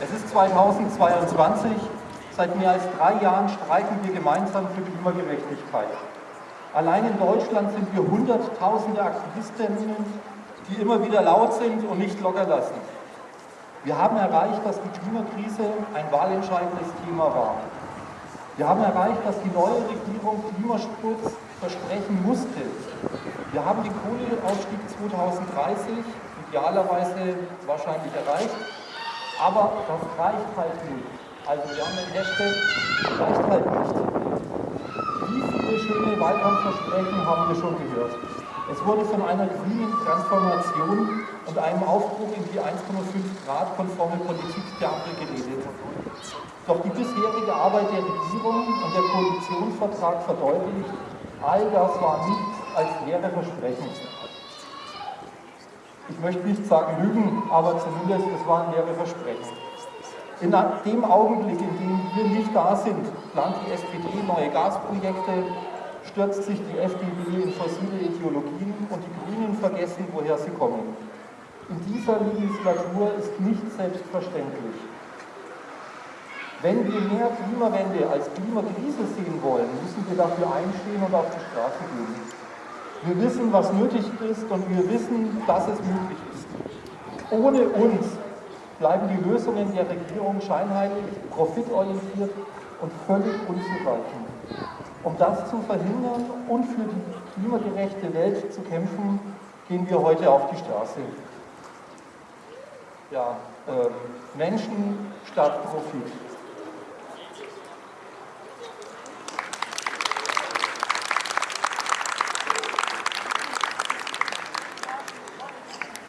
Es ist 2022. Seit mehr als drei Jahren streiken wir gemeinsam für Klimagerechtigkeit. Allein in Deutschland sind wir Hunderttausende Aktivistinnen, die immer wieder laut sind und nicht locker lassen. Wir haben erreicht, dass die Klimakrise ein wahlentscheidendes Thema war. Wir haben erreicht, dass die neue Regierung Klimaschutz versprechen musste. Wir haben den Kohleausstieg 2030 idealerweise wahrscheinlich erreicht aber das reicht halt nicht. Also wir haben den Hashtag, reicht halt nicht. Wie viele schöne Wahlkampfversprechen haben wir schon gehört? Es wurde von einer grünen Transformation und einem Aufbruch in die 1,5 Grad konforme Politik der Ampel geredet. Doch die bisherige Arbeit der Regierung und der Koalitionsvertrag verdeutlicht, all das war nichts als leere Versprechen ich möchte nicht sagen Lügen, aber zumindest es waren leere Versprechen. In dem Augenblick, in dem wir nicht da sind, plant die SPD neue Gasprojekte, stürzt sich die FDP in fossile Ideologien und die Grünen vergessen, woher sie kommen. In dieser Legislatur ist nicht selbstverständlich. Wenn wir mehr Klimawende als Klimakrise sehen wollen, müssen wir dafür einstehen und auf die Straße gehen. Wir wissen, was nötig ist und wir wissen, dass es möglich ist. Ohne uns bleiben die Lösungen der Regierung scheinheilig, profitorientiert und völlig unzureichend. Um das zu verhindern und für die klimagerechte Welt zu kämpfen, gehen wir heute auf die Straße. Ja, äh, Menschen statt Profit.